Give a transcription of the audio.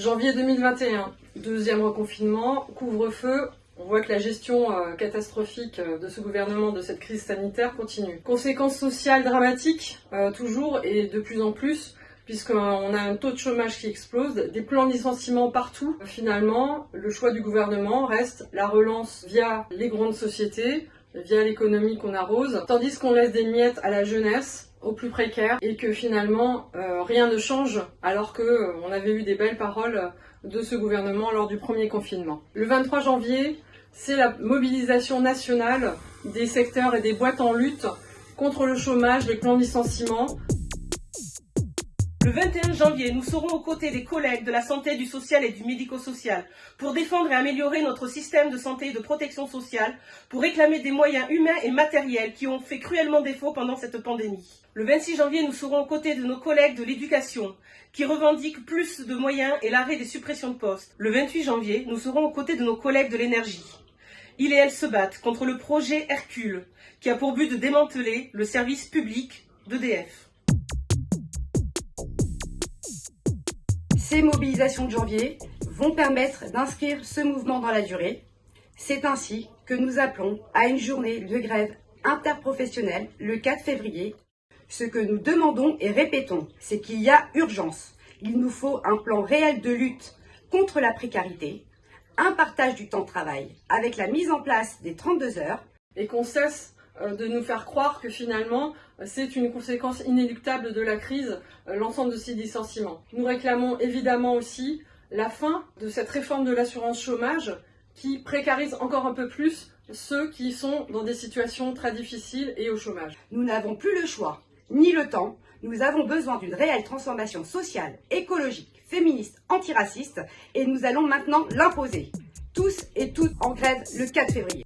Janvier 2021, deuxième reconfinement, couvre-feu. On voit que la gestion euh, catastrophique euh, de ce gouvernement de cette crise sanitaire continue. Conséquences sociales dramatiques, euh, toujours et de plus en plus, puisqu'on a un taux de chômage qui explose, des plans de licenciement partout. Finalement, le choix du gouvernement reste la relance via les grandes sociétés, via l'économie qu'on arrose, tandis qu'on laisse des miettes à la jeunesse, aux plus précaires, et que finalement euh, rien ne change, alors que euh, on avait eu des belles paroles de ce gouvernement lors du premier confinement. Le 23 janvier, c'est la mobilisation nationale des secteurs et des boîtes en lutte contre le chômage, les plans de licenciement, le 21 janvier, nous serons aux côtés des collègues de la santé, du social et du médico-social pour défendre et améliorer notre système de santé et de protection sociale, pour réclamer des moyens humains et matériels qui ont fait cruellement défaut pendant cette pandémie. Le 26 janvier, nous serons aux côtés de nos collègues de l'éducation qui revendiquent plus de moyens et l'arrêt des suppressions de postes. Le 28 janvier, nous serons aux côtés de nos collègues de l'énergie. Ils et elles se battent contre le projet Hercule qui a pour but de démanteler le service public d'EDF. Ces mobilisations de janvier vont permettre d'inscrire ce mouvement dans la durée. C'est ainsi que nous appelons à une journée de grève interprofessionnelle le 4 février. Ce que nous demandons et répétons, c'est qu'il y a urgence. Il nous faut un plan réel de lutte contre la précarité, un partage du temps de travail avec la mise en place des 32 heures. Et qu'on cesse de nous faire croire que finalement c'est une conséquence inéluctable de la crise, euh, l'ensemble de ces licenciements. Nous réclamons évidemment aussi la fin de cette réforme de l'assurance chômage qui précarise encore un peu plus ceux qui sont dans des situations très difficiles et au chômage. Nous n'avons plus le choix, ni le temps. Nous avons besoin d'une réelle transformation sociale, écologique, féministe, antiraciste et nous allons maintenant l'imposer. Tous et toutes en grève le 4 février.